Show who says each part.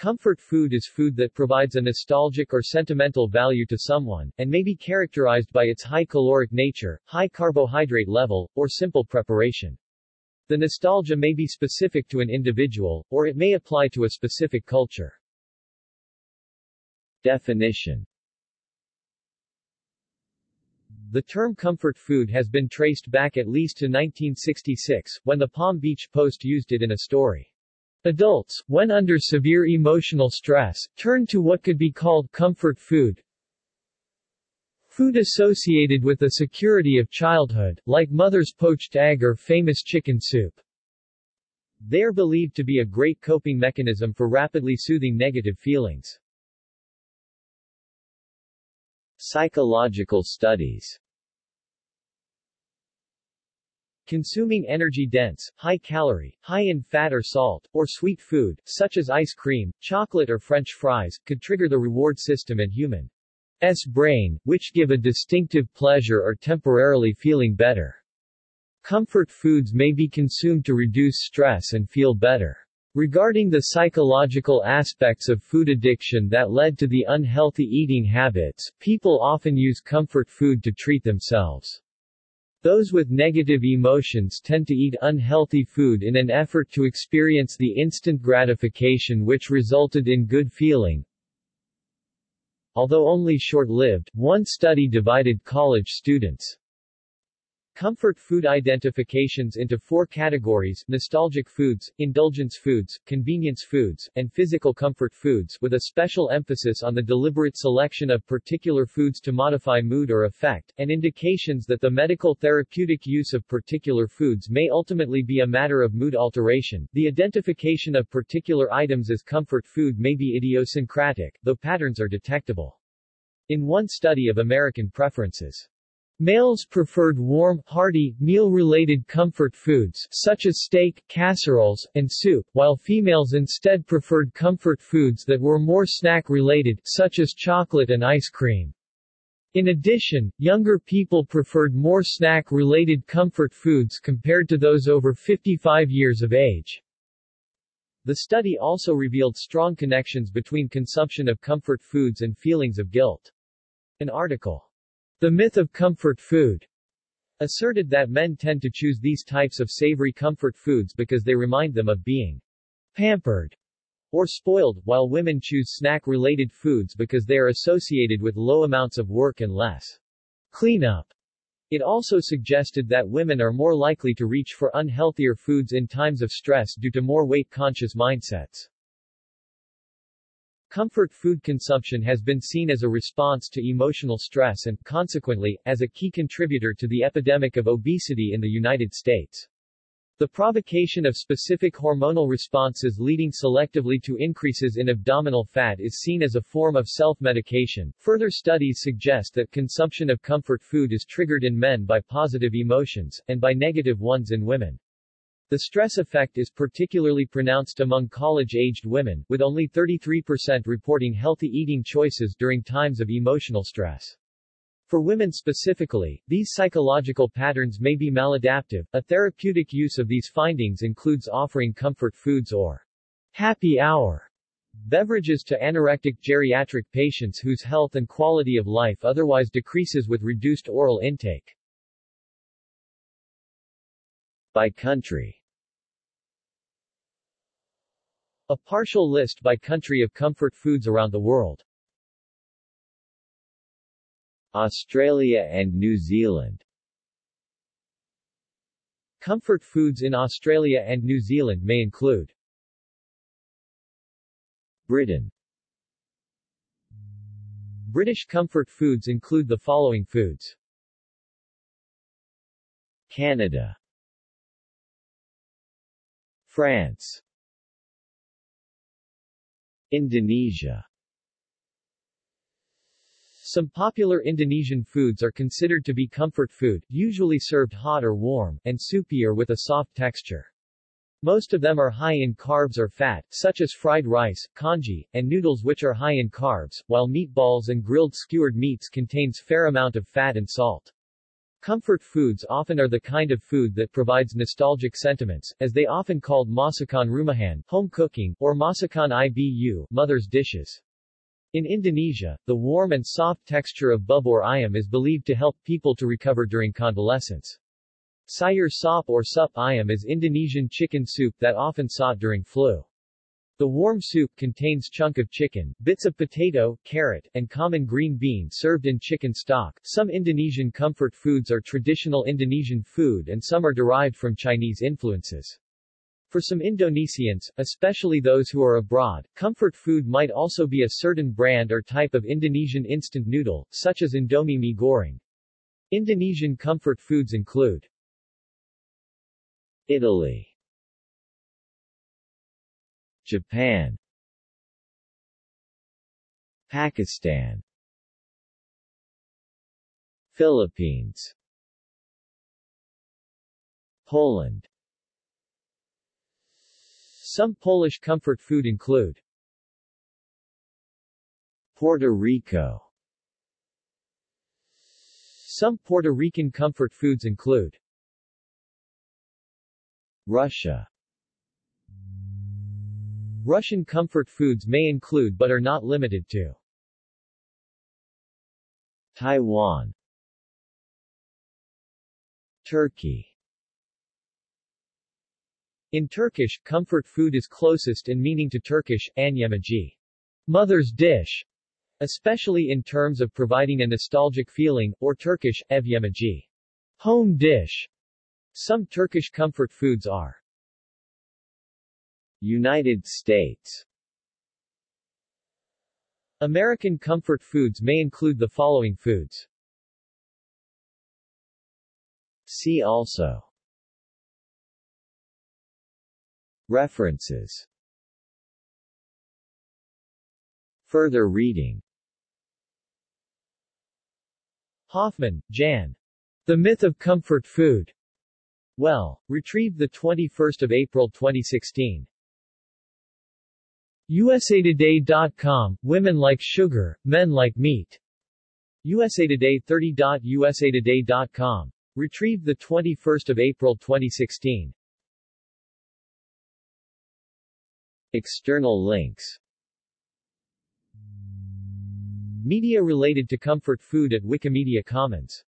Speaker 1: Comfort food is food that provides a nostalgic or sentimental value to someone, and may be characterized by its high caloric nature, high carbohydrate level, or simple preparation. The nostalgia may be specific to an individual, or it may apply to a specific culture. Definition The term comfort food has been traced back at least to 1966, when the Palm Beach Post used it in a story. Adults, when under severe emotional stress, turn to what could be called comfort food. Food associated with the security of childhood, like mother's poached egg or famous chicken soup. They are believed to be a great coping mechanism for rapidly soothing negative feelings. Psychological studies Consuming energy-dense, high-calorie, high in fat or salt, or sweet food, such as ice cream, chocolate or French fries, could trigger the reward system in human's brain, which give a distinctive pleasure or temporarily feeling better. Comfort foods may be consumed to reduce stress and feel better. Regarding the psychological aspects of food addiction that led to the unhealthy eating habits, people often use comfort food to treat themselves. Those with negative emotions tend to eat unhealthy food in an effort to experience the instant gratification which resulted in good feeling. Although only short-lived, one study divided college students' Comfort food identifications into four categories, nostalgic foods, indulgence foods, convenience foods, and physical comfort foods, with a special emphasis on the deliberate selection of particular foods to modify mood or affect, and indications that the medical therapeutic use of particular foods may ultimately be a matter of mood alteration. The identification of particular items as comfort food may be idiosyncratic, though patterns are detectable. In one study of American preferences, Males preferred warm, hearty, meal-related comfort foods such as steak, casseroles, and soup, while females instead preferred comfort foods that were more snack-related such as chocolate and ice cream. In addition, younger people preferred more snack-related comfort foods compared to those over 55 years of age. The study also revealed strong connections between consumption of comfort foods and feelings of guilt. An article the myth of comfort food asserted that men tend to choose these types of savory comfort foods because they remind them of being pampered or spoiled, while women choose snack-related foods because they are associated with low amounts of work and less cleanup. It also suggested that women are more likely to reach for unhealthier foods in times of stress due to more weight-conscious mindsets. Comfort food consumption has been seen as a response to emotional stress and, consequently, as a key contributor to the epidemic of obesity in the United States. The provocation of specific hormonal responses leading selectively to increases in abdominal fat is seen as a form of self-medication. Further studies suggest that consumption of comfort food is triggered in men by positive emotions, and by negative ones in women. The stress effect is particularly pronounced among college-aged women, with only 33% reporting healthy eating choices during times of emotional stress. For women specifically, these psychological patterns may be maladaptive. A therapeutic use of these findings includes offering comfort foods or happy hour beverages to anorectic geriatric patients whose health and quality of life otherwise decreases with reduced oral intake. By country A partial list by country of comfort foods around the world. Australia and New Zealand. Comfort foods in Australia and New Zealand may include Britain. British comfort foods include the following foods. Canada. France Indonesia Some popular Indonesian foods are considered to be comfort food, usually served hot or warm, and soupy or with a soft texture. Most of them are high in carbs or fat, such as fried rice, congee, and noodles which are high in carbs, while meatballs and grilled skewered meats contains fair amount of fat and salt. Comfort foods often are the kind of food that provides nostalgic sentiments, as they often called masakan rumahan, home cooking, or masakan ibu, mother's dishes. In Indonesia, the warm and soft texture of bubur ayam is believed to help people to recover during convalescence. Sayur sop or sup ayam is Indonesian chicken soup that often sought during flu. The warm soup contains chunk of chicken, bits of potato, carrot, and common green bean served in chicken stock. Some Indonesian comfort foods are traditional Indonesian food and some are derived from Chinese influences. For some Indonesians, especially those who are abroad, comfort food might also be a certain brand or type of Indonesian instant noodle, such as Indomie mie goreng. Indonesian comfort foods include Italy Japan. Pakistan. Philippines. Poland. Some Polish comfort food include Puerto Rico. Some Puerto Rican comfort foods include Russia Russian comfort foods may include but are not limited to Taiwan Turkey. In Turkish, comfort food is closest in meaning to Turkish, anyemaji, mother's dish, especially in terms of providing a nostalgic feeling, or Turkish, ev yemeği, home dish. Some Turkish comfort foods are United States American comfort foods may include the following foods. See also References Further reading Hoffman, Jan. The Myth of Comfort Food. Well, retrieved 21 April 2016. USAtoday.com, Women like sugar, men like meat. USA Today 30.usatoday.com. Retrieved 21 April 2016. External links Media related to comfort food at Wikimedia Commons